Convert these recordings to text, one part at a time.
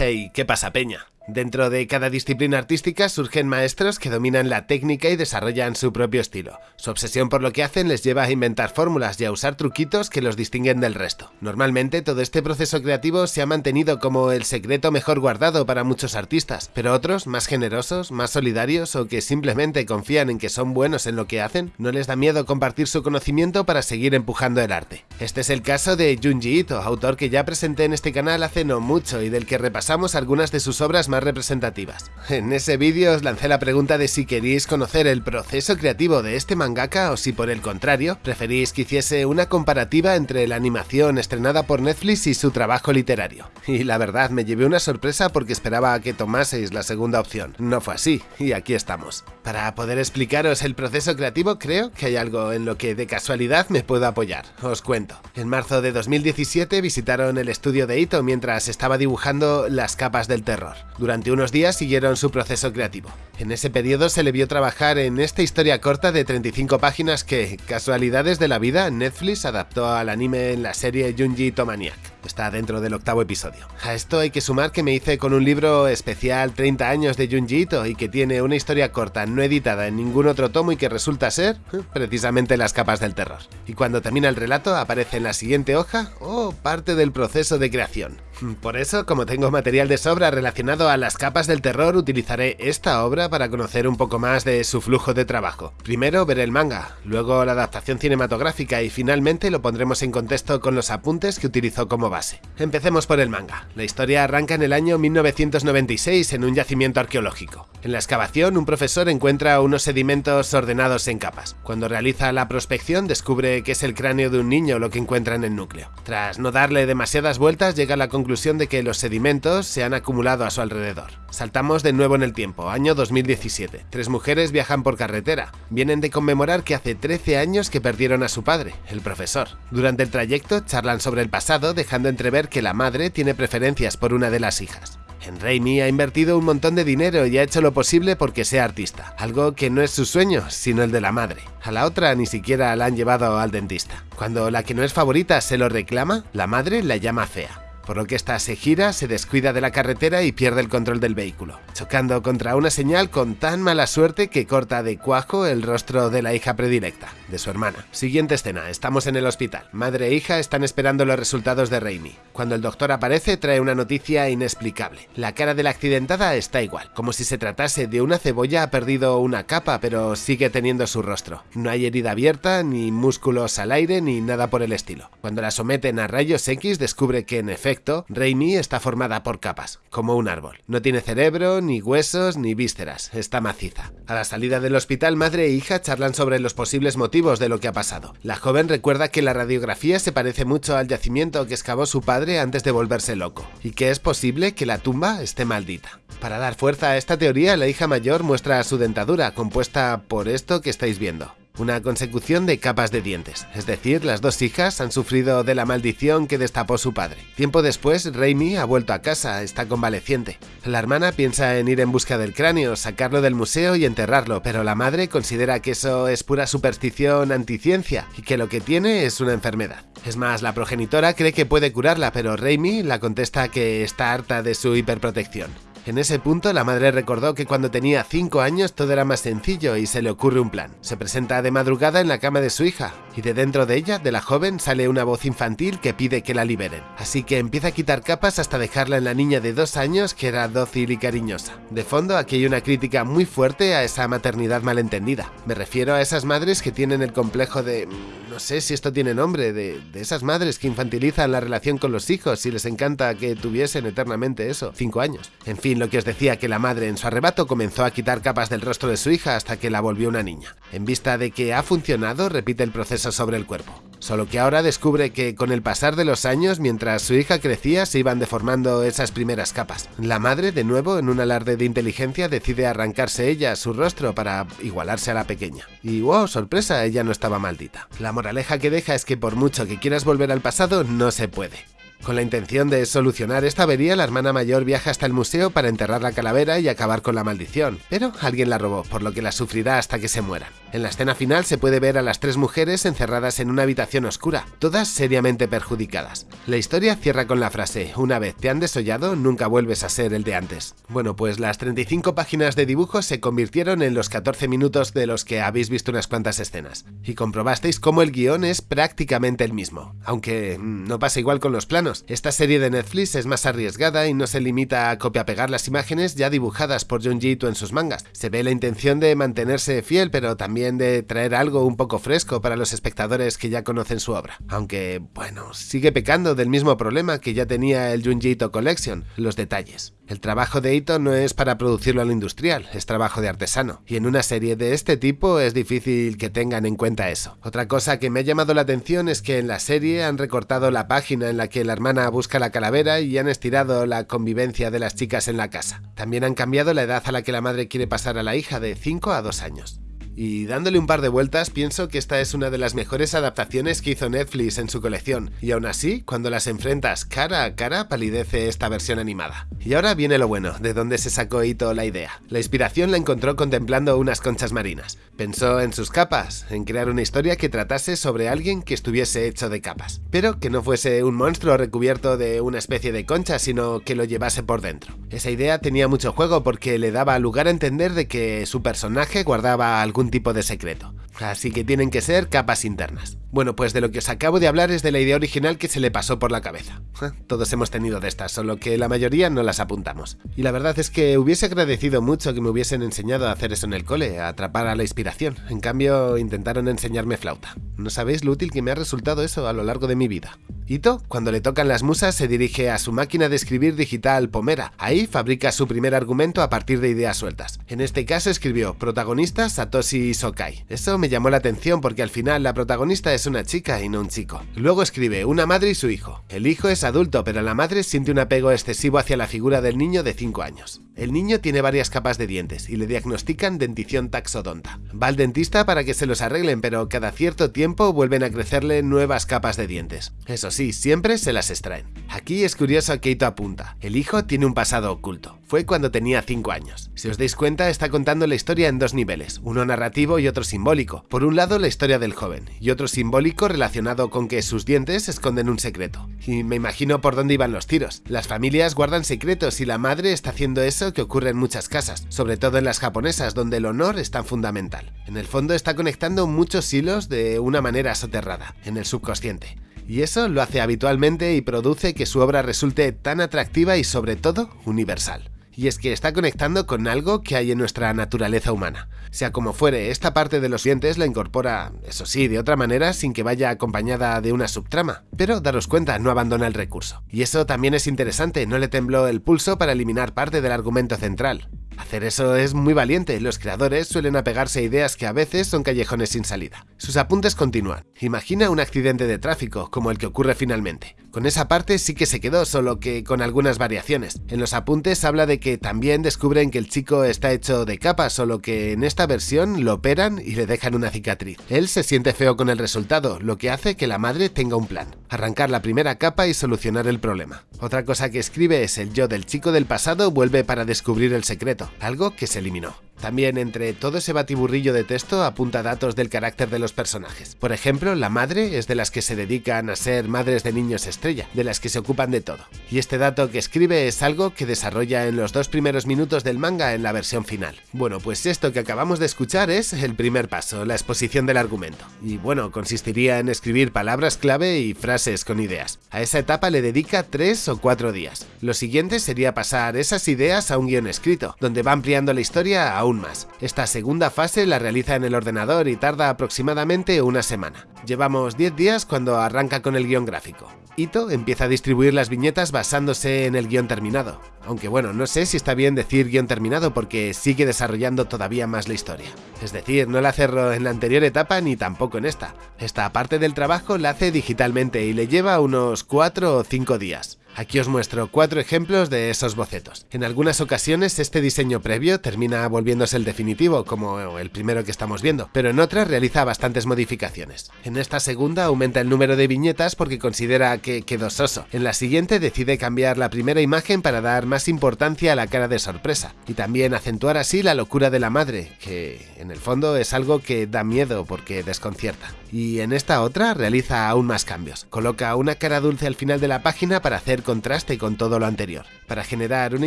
Hey, ¿qué pasa, peña? Dentro de cada disciplina artística surgen maestros que dominan la técnica y desarrollan su propio estilo. Su obsesión por lo que hacen les lleva a inventar fórmulas y a usar truquitos que los distinguen del resto. Normalmente todo este proceso creativo se ha mantenido como el secreto mejor guardado para muchos artistas, pero otros, más generosos, más solidarios o que simplemente confían en que son buenos en lo que hacen, no les da miedo compartir su conocimiento para seguir empujando el arte. Este es el caso de Junji Ito, autor que ya presenté en este canal hace no mucho y del que repasamos algunas de sus obras más representativas. En ese vídeo os lancé la pregunta de si queríais conocer el proceso creativo de este mangaka o si por el contrario preferís que hiciese una comparativa entre la animación estrenada por Netflix y su trabajo literario. Y la verdad me llevé una sorpresa porque esperaba que tomaseis la segunda opción. No fue así, y aquí estamos. Para poder explicaros el proceso creativo creo que hay algo en lo que de casualidad me puedo apoyar. Os cuento. En marzo de 2017 visitaron el estudio de Ito mientras estaba dibujando las capas del terror. Durante unos días siguieron su proceso creativo. En ese periodo se le vio trabajar en esta historia corta de 35 páginas que, casualidades de la vida, Netflix adaptó al anime en la serie Junji Tomaniac. Está dentro del octavo episodio. A esto hay que sumar que me hice con un libro especial 30 años de Junji Ito y que tiene una historia corta no editada en ningún otro tomo y que resulta ser, eh, precisamente, las capas del terror. Y cuando termina el relato aparece en la siguiente hoja, o oh, parte del proceso de creación. Por eso, como tengo material de sobra relacionado a las capas del terror, utilizaré esta obra para conocer un poco más de su flujo de trabajo. Primero ver el manga, luego la adaptación cinematográfica y finalmente lo pondremos en contexto con los apuntes que utilizó como base. Empecemos por el manga. La historia arranca en el año 1996 en un yacimiento arqueológico. En la excavación, un profesor encuentra unos sedimentos ordenados en capas. Cuando realiza la prospección, descubre que es el cráneo de un niño lo que encuentra en el núcleo. Tras no darle demasiadas vueltas, llega a la conclusión de que los sedimentos se han acumulado a su alrededor. Saltamos de nuevo en el tiempo, año 2017. Tres mujeres viajan por carretera. Vienen de conmemorar que hace 13 años que perdieron a su padre, el profesor. Durante el trayecto charlan sobre el pasado, dejando entrever que la madre tiene preferencias por una de las hijas. En Raimi ha invertido un montón de dinero y ha hecho lo posible porque sea artista, algo que no es su sueño, sino el de la madre. A la otra ni siquiera la han llevado al dentista. Cuando la que no es favorita se lo reclama, la madre la llama fea por lo que esta se gira, se descuida de la carretera y pierde el control del vehículo, chocando contra una señal con tan mala suerte que corta de cuajo el rostro de la hija predilecta, de su hermana. Siguiente escena, estamos en el hospital. Madre e hija están esperando los resultados de Raimi. Cuando el doctor aparece trae una noticia inexplicable. La cara de la accidentada está igual, como si se tratase de una cebolla ha perdido una capa pero sigue teniendo su rostro. No hay herida abierta, ni músculos al aire, ni nada por el estilo. Cuando la someten a rayos X descubre que en efecto Raimi está formada por capas, como un árbol. No tiene cerebro, ni huesos, ni vísceras, está maciza. A la salida del hospital, madre e hija charlan sobre los posibles motivos de lo que ha pasado. La joven recuerda que la radiografía se parece mucho al yacimiento que excavó su padre antes de volverse loco, y que es posible que la tumba esté maldita. Para dar fuerza a esta teoría, la hija mayor muestra su dentadura, compuesta por esto que estáis viendo una consecución de capas de dientes, es decir, las dos hijas han sufrido de la maldición que destapó su padre. Tiempo después, Raimi ha vuelto a casa, está convaleciente. La hermana piensa en ir en busca del cráneo, sacarlo del museo y enterrarlo, pero la madre considera que eso es pura superstición anticiencia y que lo que tiene es una enfermedad. Es más, la progenitora cree que puede curarla, pero Raimi la contesta que está harta de su hiperprotección. En ese punto, la madre recordó que cuando tenía 5 años todo era más sencillo y se le ocurre un plan. Se presenta de madrugada en la cama de su hija, y de dentro de ella, de la joven, sale una voz infantil que pide que la liberen. Así que empieza a quitar capas hasta dejarla en la niña de 2 años que era dócil y cariñosa. De fondo, aquí hay una crítica muy fuerte a esa maternidad malentendida. Me refiero a esas madres que tienen el complejo de... Mm, no sé si esto tiene nombre, de, esas madres que infantilizan la relación con los hijos y les encanta que tuviesen eternamente eso, 5 años. En fin, lo que os decía que la madre en su arrebato comenzó a quitar capas del rostro de su hija hasta que la volvió una niña. En vista de que ha funcionado, repite el proceso sobre el cuerpo. Solo que ahora descubre que con el pasar de los años, mientras su hija crecía, se iban deformando esas primeras capas. La madre, de nuevo, en un alarde de inteligencia, decide arrancarse ella su rostro para igualarse a la pequeña. Y wow, sorpresa, ella no estaba maldita. La moraleja que deja es que por mucho que quieras volver al pasado, no se puede. Con la intención de solucionar esta avería, la hermana mayor viaja hasta el museo para enterrar la calavera y acabar con la maldición, pero alguien la robó, por lo que la sufrirá hasta que se mueran. En la escena final se puede ver a las tres mujeres encerradas en una habitación oscura, todas seriamente perjudicadas. La historia cierra con la frase, una vez te han desollado, nunca vuelves a ser el de antes. Bueno, pues las 35 páginas de dibujos se convirtieron en los 14 minutos de los que habéis visto unas cuantas escenas, y comprobasteis cómo el guion es prácticamente el mismo, aunque mm, no pasa igual con los planos. Esta serie de Netflix es más arriesgada y no se limita a copia-pegar las imágenes ya dibujadas por Junji Ito en sus mangas. Se ve la intención de mantenerse fiel, pero también de traer algo un poco fresco para los espectadores que ya conocen su obra. Aunque, bueno, sigue pecando del mismo problema que ya tenía el Junji Ito Collection, los detalles. El trabajo de Ito no es para producirlo a lo industrial, es trabajo de artesano. Y en una serie de este tipo es difícil que tengan en cuenta eso. Otra cosa que me ha llamado la atención es que en la serie han recortado la página en la que la hermana busca la calavera y han estirado la convivencia de las chicas en la casa. También han cambiado la edad a la que la madre quiere pasar a la hija de 5 a 2 años. Y dándole un par de vueltas, pienso que esta es una de las mejores adaptaciones que hizo Netflix en su colección, y aún así, cuando las enfrentas cara a cara, palidece esta versión animada. Y ahora viene lo bueno, de dónde se sacó Ito la idea. La inspiración la encontró contemplando unas conchas marinas. Pensó en sus capas, en crear una historia que tratase sobre alguien que estuviese hecho de capas, pero que no fuese un monstruo recubierto de una especie de concha, sino que lo llevase por dentro. Esa idea tenía mucho juego porque le daba lugar a entender de que su personaje guardaba algún tipo de secreto. Así que tienen que ser capas internas. Bueno, pues de lo que os acabo de hablar es de la idea original que se le pasó por la cabeza. Todos hemos tenido de estas, solo que la mayoría no las apuntamos. Y la verdad es que hubiese agradecido mucho que me hubiesen enseñado a hacer eso en el cole, a atrapar a la inspiración. En cambio, intentaron enseñarme flauta. No sabéis lo útil que me ha resultado eso a lo largo de mi vida. Ito, cuando le tocan las musas, se dirige a su máquina de escribir digital Pomera. Ahí fabrica su primer argumento a partir de ideas sueltas. En este caso escribió protagonista Satoshi Sokai. Eso me llamó la atención porque al final la protagonista es una chica y no un chico. Luego escribe una madre y su hijo. El hijo es adulto, pero la madre siente un apego excesivo hacia la figura del niño de 5 años. El niño tiene varias capas de dientes y le diagnostican dentición taxodonta. Va al dentista para que se los arreglen, pero cada cierto tiempo vuelven a crecerle nuevas capas de dientes. Eso sí, siempre se las extraen. Aquí es curioso que Ito apunta. El hijo tiene un pasado oculto. Fue cuando tenía 5 años. Si os dais cuenta, está contando la historia en dos niveles, uno narrativo y otro simbólico. Por un lado, la historia del joven, y otro simbólico relacionado con que sus dientes esconden un secreto. Y me imagino por dónde iban los tiros. Las familias guardan secretos y la madre está haciendo eso que ocurre en muchas casas, sobre todo en las japonesas, donde el honor es tan fundamental. En el fondo está conectando muchos hilos de una manera soterrada, en el subconsciente. Y eso lo hace habitualmente y produce que su obra resulte tan atractiva y sobre todo universal y es que está conectando con algo que hay en nuestra naturaleza humana. Sea como fuere, esta parte de los dientes la incorpora, eso sí, de otra manera sin que vaya acompañada de una subtrama. Pero daros cuenta, no abandona el recurso. Y eso también es interesante, no le tembló el pulso para eliminar parte del argumento central. Hacer eso es muy valiente, los creadores suelen apegarse a ideas que a veces son callejones sin salida. Sus apuntes continúan. Imagina un accidente de tráfico, como el que ocurre finalmente. Con esa parte sí que se quedó, solo que con algunas variaciones. En los apuntes habla de que también descubren que el chico está hecho de capa, solo que en esta versión lo operan y le dejan una cicatriz. Él se siente feo con el resultado, lo que hace que la madre tenga un plan. Arrancar la primera capa y solucionar el problema. Otra cosa que escribe es el yo del chico del pasado vuelve para descubrir el secreto algo que se eliminó. También entre todo ese batiburrillo de texto apunta datos del carácter de los personajes. Por ejemplo, la madre es de las que se dedican a ser madres de niños estrella, de las que se ocupan de todo. Y este dato que escribe es algo que desarrolla en los dos primeros minutos del manga en la versión final. Bueno, pues esto que acabamos de escuchar es el primer paso, la exposición del argumento. Y bueno, consistiría en escribir palabras clave y frases con ideas. A esa etapa le dedica tres o cuatro días. Lo siguiente sería pasar esas ideas a un guion escrito, donde va ampliando la historia a más. Esta segunda fase la realiza en el ordenador y tarda aproximadamente una semana. Llevamos 10 días cuando arranca con el guion gráfico. Ito empieza a distribuir las viñetas basándose en el guion terminado. Aunque bueno, no sé si está bien decir guion terminado porque sigue desarrollando todavía más la historia. Es decir, no la cerró en la anterior etapa ni tampoco en esta. Esta parte del trabajo la hace digitalmente y le lleva unos 4 o 5 días. Aquí os muestro cuatro ejemplos de esos bocetos. En algunas ocasiones este diseño previo termina volviéndose el definitivo, como el primero que estamos viendo, pero en otras realiza bastantes modificaciones. En esta segunda aumenta el número de viñetas porque considera que quedó soso. En la siguiente decide cambiar la primera imagen para dar más importancia a la cara de sorpresa, y también acentuar así la locura de la madre, que en el fondo es algo que da miedo porque desconcierta. Y en esta otra realiza aún más cambios. Coloca una cara dulce al final de la página para hacer contraste con todo lo anterior, para generar una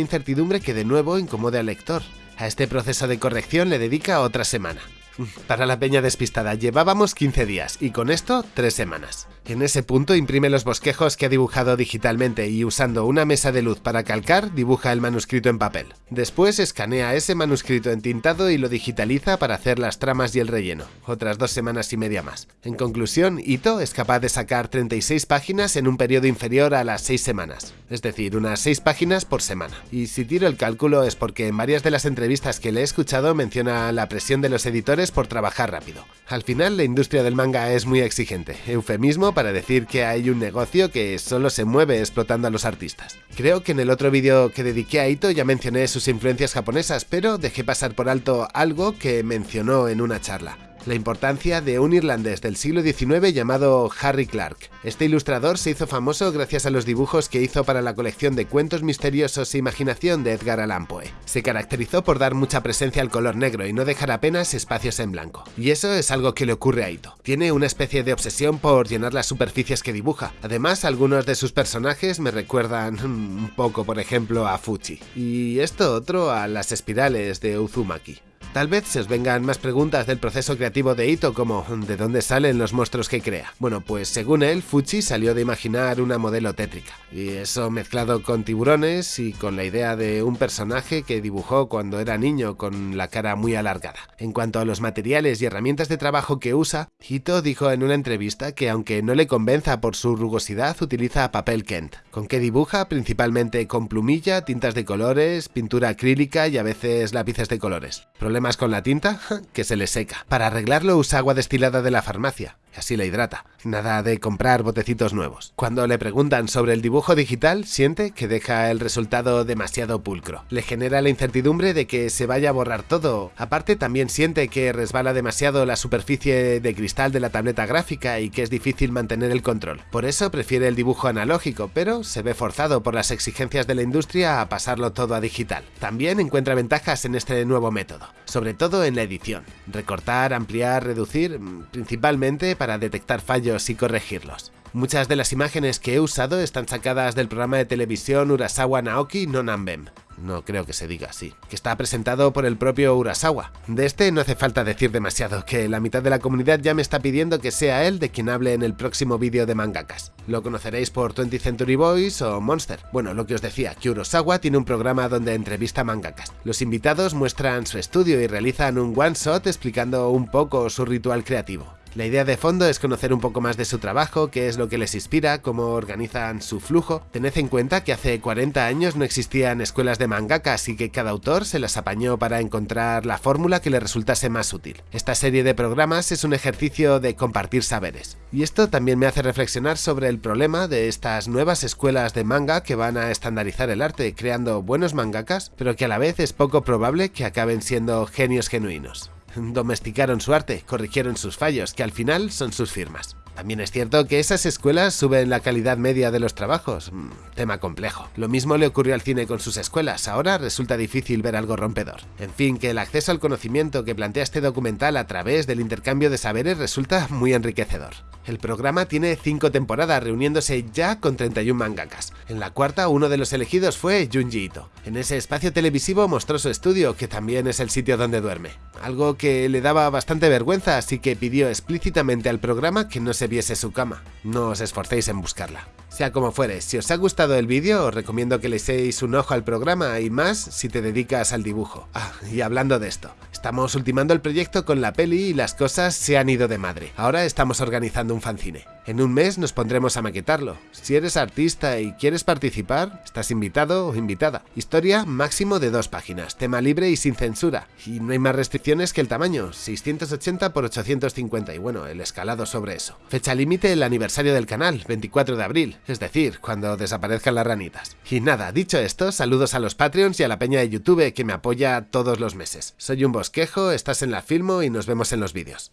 incertidumbre que de nuevo incomode al lector. A este proceso de corrección le dedica otra semana. Para la peña despistada llevábamos 15 días y con esto 3 semanas. En ese punto imprime los bosquejos que ha dibujado digitalmente y usando una mesa de luz para calcar dibuja el manuscrito en papel. Después escanea ese manuscrito entintado y lo digitaliza para hacer las tramas y el relleno, otras dos semanas y media más. En conclusión, Ito es capaz de sacar 36 páginas en un periodo inferior a las 6 semanas, es decir, unas 6 páginas por semana. Y si tiro el cálculo es porque en varias de las entrevistas que le he escuchado menciona la presión de los editores por trabajar rápido. Al final la industria del manga es muy exigente, eufemismo para decir que hay un negocio que solo se mueve explotando a los artistas. Creo que en el otro vídeo que dediqué a Ito ya mencioné sus influencias japonesas, pero dejé pasar por alto algo que mencionó en una charla la importancia de un irlandés del siglo XIX llamado Harry Clark. Este ilustrador se hizo famoso gracias a los dibujos que hizo para la colección de cuentos misteriosos e imaginación de Edgar Allan Poe. Se caracterizó por dar mucha presencia al color negro y no dejar apenas espacios en blanco. Y eso es algo que le ocurre a Ito. Tiene una especie de obsesión por llenar las superficies que dibuja. Además, algunos de sus personajes me recuerdan un poco, por ejemplo, a Fuchi. Y esto otro a las espirales de Uzumaki. Tal vez se os vengan más preguntas del proceso creativo de Ito como ¿de dónde salen los monstruos que crea? Bueno, pues según él, Fuchi salió de imaginar una modelo tétrica, y eso mezclado con tiburones y con la idea de un personaje que dibujó cuando era niño con la cara muy alargada. En cuanto a los materiales y herramientas de trabajo que usa, Ito dijo en una entrevista que aunque no le convenza por su rugosidad, utiliza papel Kent, con que dibuja principalmente con plumilla, tintas de colores, pintura acrílica y a veces lápices de colores más con la tinta, que se le seca. Para arreglarlo usa agua destilada de la farmacia, así la hidrata. Nada de comprar botecitos nuevos. Cuando le preguntan sobre el dibujo digital, siente que deja el resultado demasiado pulcro. Le genera la incertidumbre de que se vaya a borrar todo. Aparte, también siente que resbala demasiado la superficie de cristal de la tableta gráfica y que es difícil mantener el control. Por eso prefiere el dibujo analógico, pero se ve forzado por las exigencias de la industria a pasarlo todo a digital. También encuentra ventajas en este nuevo método, sobre todo en la edición. Recortar, ampliar, reducir, mm, principalmente para detectar fallos y corregirlos. Muchas de las imágenes que he usado están sacadas del programa de televisión Urasawa Naoki no Nambem, no creo que se diga así, que está presentado por el propio Urasawa. De este no hace falta decir demasiado, que la mitad de la comunidad ya me está pidiendo que sea él de quien hable en el próximo vídeo de mangakas. Lo conoceréis por 20th Century Boys o Monster. Bueno, lo que os decía, que Urasawa tiene un programa donde entrevista mangakas. Los invitados muestran su estudio y realizan un one-shot explicando un poco su ritual creativo. La idea de fondo es conocer un poco más de su trabajo, qué es lo que les inspira, cómo organizan su flujo. Tened en cuenta que hace 40 años no existían escuelas de mangaka, así que cada autor se las apañó para encontrar la fórmula que le resultase más útil. Esta serie de programas es un ejercicio de compartir saberes. Y esto también me hace reflexionar sobre el problema de estas nuevas escuelas de manga que van a estandarizar el arte, creando buenos mangakas, pero que a la vez es poco probable que acaben siendo genios genuinos. Domesticaron su arte, corrigieron sus fallos, que al final son sus firmas. También es cierto que esas escuelas suben la calidad media de los trabajos. Mm, tema complejo. Lo mismo le ocurrió al cine con sus escuelas, ahora resulta difícil ver algo rompedor. En fin, que el acceso al conocimiento que plantea este documental a través del intercambio de saberes resulta muy enriquecedor. El programa tiene 5 temporadas reuniéndose ya con 31 mangakas. En la cuarta uno de los elegidos fue Junji Ito. En ese espacio televisivo mostró su estudio, que también es el sitio donde duerme. Algo que le daba bastante vergüenza, así que pidió explícitamente al programa que no se viese su cama. No os esforcéis en buscarla. Sea como fuere, si os ha gustado el vídeo os recomiendo que le echéis un ojo al programa y más si te dedicas al dibujo. Ah, y hablando de esto, estamos ultimando el proyecto con la peli y las cosas se han ido de madre. Ahora estamos organizando un fanzine. En un mes nos pondremos a maquetarlo. Si eres artista y quieres participar, estás invitado o invitada. Historia máximo de dos páginas, tema libre y sin censura. Y no hay más restricciones que el tamaño, 680 x 850 y bueno, el escalado sobre eso. Fecha límite el aniversario del canal, 24 de abril. Es decir, cuando desaparezcan las ranitas. Y nada, dicho esto, saludos a los Patreons y a la peña de YouTube que me apoya todos los meses. Soy un bosquejo, estás en la Filmo y nos vemos en los vídeos.